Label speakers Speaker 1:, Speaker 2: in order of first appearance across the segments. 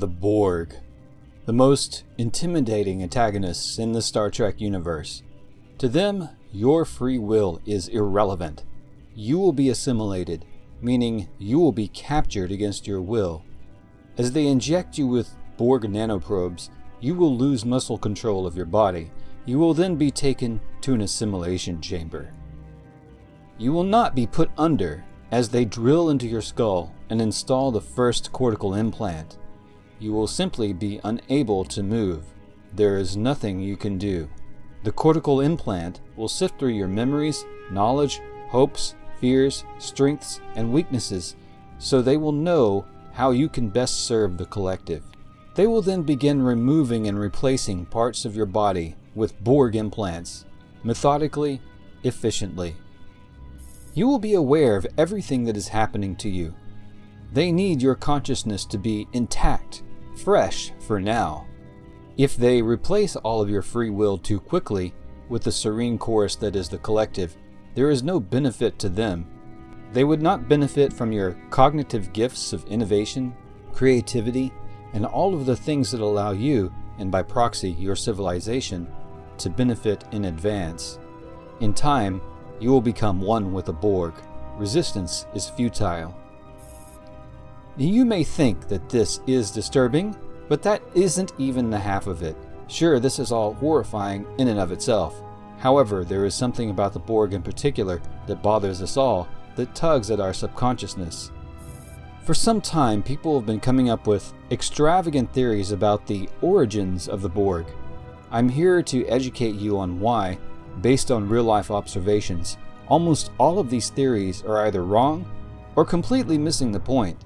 Speaker 1: the Borg, the most intimidating antagonists in the Star Trek universe. To them, your free will is irrelevant. You will be assimilated, meaning you will be captured against your will. As they inject you with Borg nanoprobes, you will lose muscle control of your body. You will then be taken to an assimilation chamber. You will not be put under as they drill into your skull and install the first cortical implant. You will simply be unable to move. There is nothing you can do. The cortical implant will sift through your memories, knowledge, hopes, fears, strengths, and weaknesses so they will know how you can best serve the collective. They will then begin removing and replacing parts of your body with Borg implants, methodically, efficiently. You will be aware of everything that is happening to you. They need your consciousness to be intact, fresh for now. If they replace all of your free will too quickly with the serene chorus that is the collective, there is no benefit to them. They would not benefit from your cognitive gifts of innovation, creativity, and all of the things that allow you, and by proxy your civilization, to benefit in advance. In time, you will become one with the Borg. Resistance is futile. You may think that this is disturbing, but that isn't even the half of it. Sure, this is all horrifying in and of itself. However, there is something about the Borg in particular that bothers us all, that tugs at our subconsciousness. For some time, people have been coming up with extravagant theories about the origins of the Borg. I'm here to educate you on why, based on real life observations, almost all of these theories are either wrong or completely missing the point.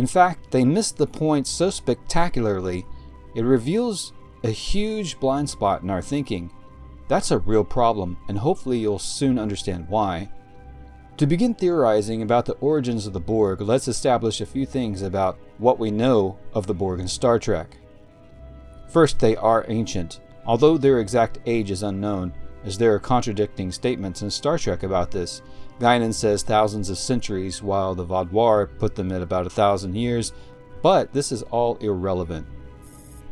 Speaker 1: In fact, they missed the point so spectacularly, it reveals a huge blind spot in our thinking. That's a real problem, and hopefully you'll soon understand why. To begin theorizing about the origins of the Borg, let's establish a few things about what we know of the Borg in Star Trek. First, they are ancient. Although their exact age is unknown, as there are contradicting statements in Star Trek about this. Guinan says thousands of centuries, while the Vaadwaur put them at about a thousand years, but this is all irrelevant.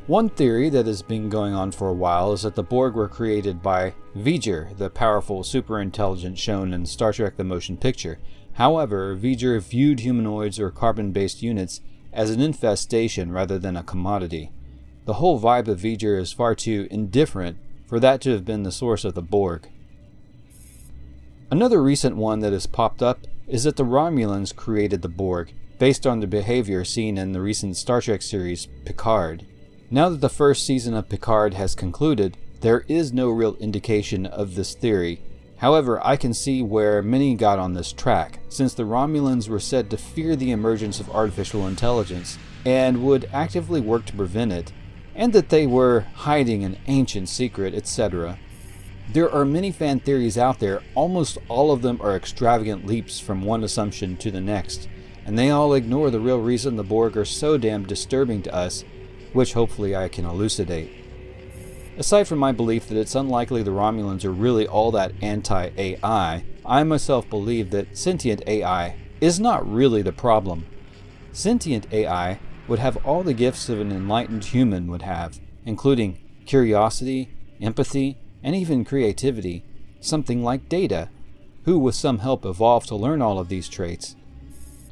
Speaker 1: One theory that has been going on for a while is that the Borg were created by V'Ger, the powerful superintelligence shown in Star Trek the Motion Picture. However, V'Ger viewed humanoids or carbon-based units as an infestation rather than a commodity. The whole vibe of V'Ger is far too indifferent for that to have been the source of the Borg. Another recent one that has popped up is that the Romulans created the Borg, based on the behavior seen in the recent Star Trek series Picard. Now that the first season of Picard has concluded, there is no real indication of this theory. However, I can see where many got on this track, since the Romulans were said to fear the emergence of artificial intelligence, and would actively work to prevent it, and that they were hiding an ancient secret, etc. There are many fan theories out there, almost all of them are extravagant leaps from one assumption to the next, and they all ignore the real reason the Borg are so damn disturbing to us, which hopefully I can elucidate. Aside from my belief that it's unlikely the Romulans are really all that anti-AI, I myself believe that sentient AI is not really the problem. Sentient AI would have all the gifts of an enlightened human would have, including curiosity, empathy, and even creativity, something like Data, who with some help evolved to learn all of these traits.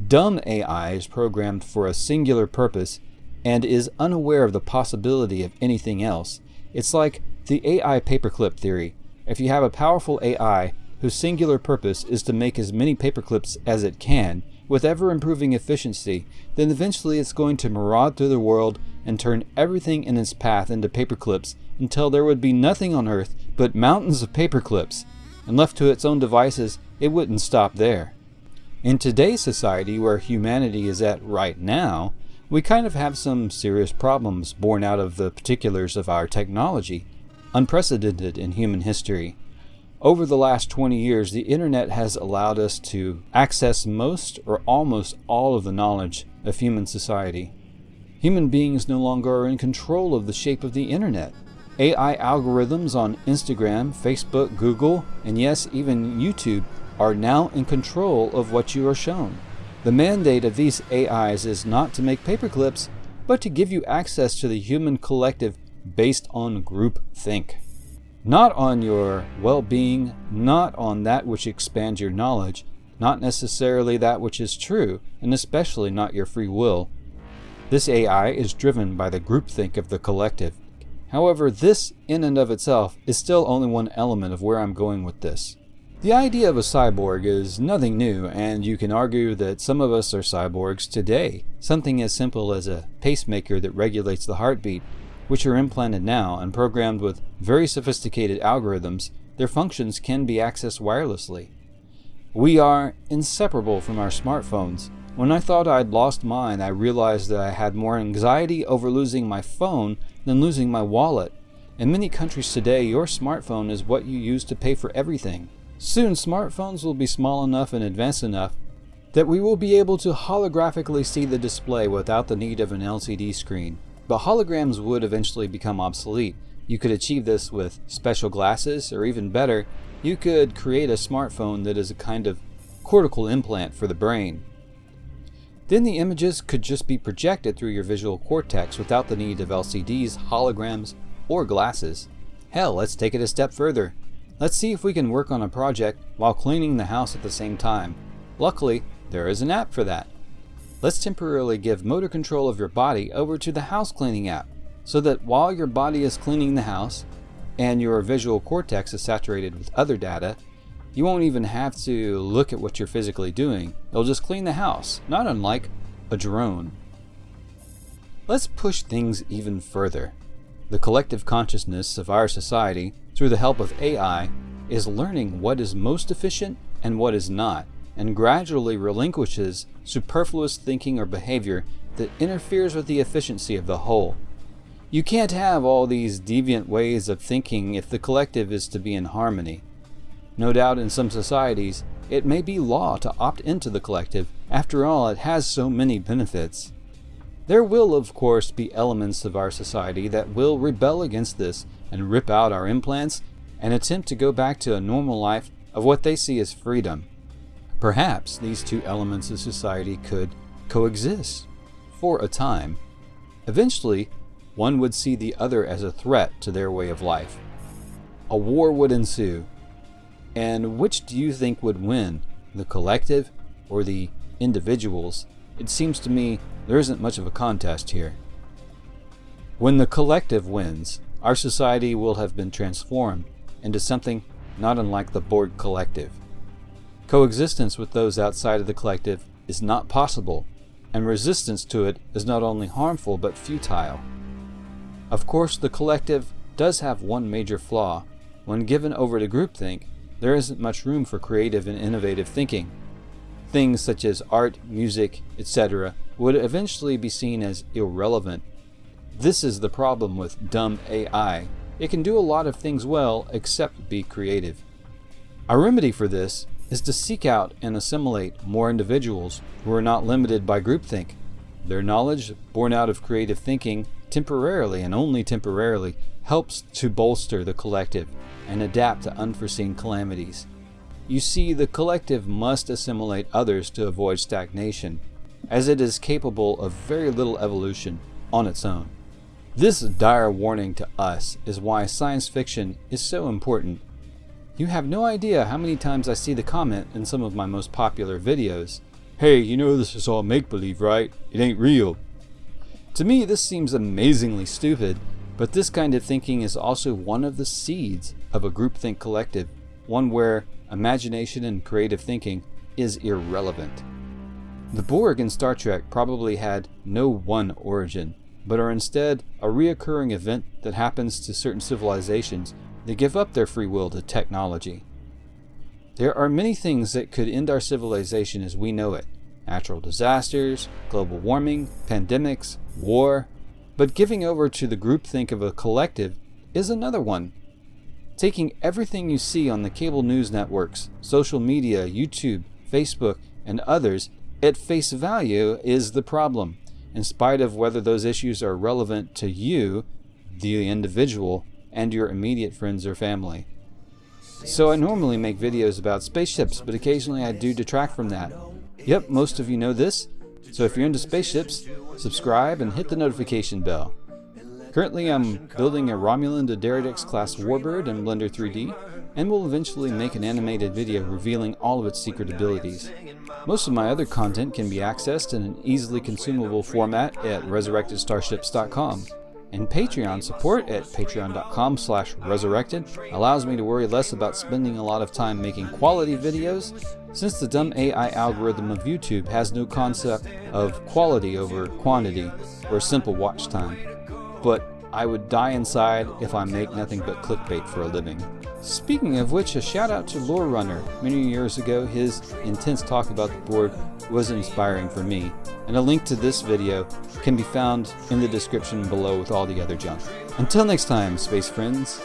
Speaker 1: Dumb AI is programmed for a singular purpose and is unaware of the possibility of anything else. It's like the AI paperclip theory. If you have a powerful AI whose singular purpose is to make as many paperclips as it can, with ever improving efficiency, then eventually it's going to maraud through the world and turn everything in its path into paperclips until there would be nothing on Earth but mountains of paperclips. And left to its own devices, it wouldn't stop there. In today's society, where humanity is at right now, we kind of have some serious problems born out of the particulars of our technology, unprecedented in human history. Over the last 20 years, the internet has allowed us to access most or almost all of the knowledge of human society. Human beings no longer are in control of the shape of the internet. AI algorithms on Instagram, Facebook, Google, and yes, even YouTube are now in control of what you are shown. The mandate of these AIs is not to make paperclips, but to give you access to the human collective based on group think. Not on your well being, not on that which expands your knowledge, not necessarily that which is true, and especially not your free will. This AI is driven by the groupthink of the collective. However, this in and of itself is still only one element of where I'm going with this. The idea of a cyborg is nothing new, and you can argue that some of us are cyborgs today. Something as simple as a pacemaker that regulates the heartbeat, which are implanted now and programmed with very sophisticated algorithms, their functions can be accessed wirelessly. We are inseparable from our smartphones. When I thought I'd lost mine, I realized that I had more anxiety over losing my phone than losing my wallet. In many countries today, your smartphone is what you use to pay for everything. Soon, smartphones will be small enough and advanced enough that we will be able to holographically see the display without the need of an LCD screen. But holograms would eventually become obsolete. You could achieve this with special glasses, or even better, you could create a smartphone that is a kind of cortical implant for the brain. Then the images could just be projected through your visual cortex without the need of LCDs, holograms, or glasses. Hell, let's take it a step further. Let's see if we can work on a project while cleaning the house at the same time. Luckily, there is an app for that. Let's temporarily give motor control of your body over to the house cleaning app so that while your body is cleaning the house, and your visual cortex is saturated with other data, you won't even have to look at what you're physically doing. It'll just clean the house, not unlike a drone. Let's push things even further. The collective consciousness of our society, through the help of AI, is learning what is most efficient and what is not, and gradually relinquishes superfluous thinking or behavior that interferes with the efficiency of the whole. You can't have all these deviant ways of thinking if the collective is to be in harmony. No doubt in some societies, it may be law to opt into the collective, after all it has so many benefits. There will of course be elements of our society that will rebel against this and rip out our implants and attempt to go back to a normal life of what they see as freedom. Perhaps these two elements of society could coexist for a time. Eventually, one would see the other as a threat to their way of life. A war would ensue. And which do you think would win, the collective or the individuals? It seems to me there isn't much of a contest here. When the collective wins, our society will have been transformed into something not unlike the Borg Collective. Coexistence with those outside of the collective is not possible, and resistance to it is not only harmful but futile. Of course, the collective does have one major flaw. When given over to groupthink, there isn't much room for creative and innovative thinking. Things such as art, music, etc. would eventually be seen as irrelevant. This is the problem with dumb AI. It can do a lot of things well except be creative. Our remedy for this is to seek out and assimilate more individuals who are not limited by groupthink. Their knowledge, born out of creative thinking, temporarily and only temporarily helps to bolster the collective and adapt to unforeseen calamities. You see, the collective must assimilate others to avoid stagnation, as it is capable of very little evolution on its own. This dire warning to us is why science fiction is so important. You have no idea how many times I see the comment in some of my most popular videos, Hey, you know this is all make-believe, right? It ain't real. To me, this seems amazingly stupid, but this kind of thinking is also one of the seeds of a groupthink collective, one where imagination and creative thinking is irrelevant. The Borg in Star Trek probably had no one origin, but are instead a reoccurring event that happens to certain civilizations that give up their free will to technology. There are many things that could end our civilization as we know it, natural disasters, global warming, pandemics, war, but giving over to the groupthink of a collective is another one. Taking everything you see on the cable news networks, social media, YouTube, Facebook, and others at face value is the problem, in spite of whether those issues are relevant to you, the individual, and your immediate friends or family. So I normally make videos about spaceships, but occasionally I do detract from that. Yep, most of you know this. So if you're into spaceships, subscribe and hit the notification bell. Currently I'm building a Romulan D'Deridex class warbird in Blender 3D, and will eventually make an animated video revealing all of its secret abilities. Most of my other content can be accessed in an easily consumable format at resurrectedstarships.com. And Patreon support at patreon.com slash resurrected allows me to worry less about spending a lot of time making quality videos since the dumb AI algorithm of YouTube has no concept of quality over quantity or simple watch time. But I would die inside if I make nothing but clickbait for a living. Speaking of which, a shout out to Lore Runner. Many years ago, his intense talk about the Borg was inspiring for me, and a link to this video can be found in the description below with all the other junk. Until next time, space friends,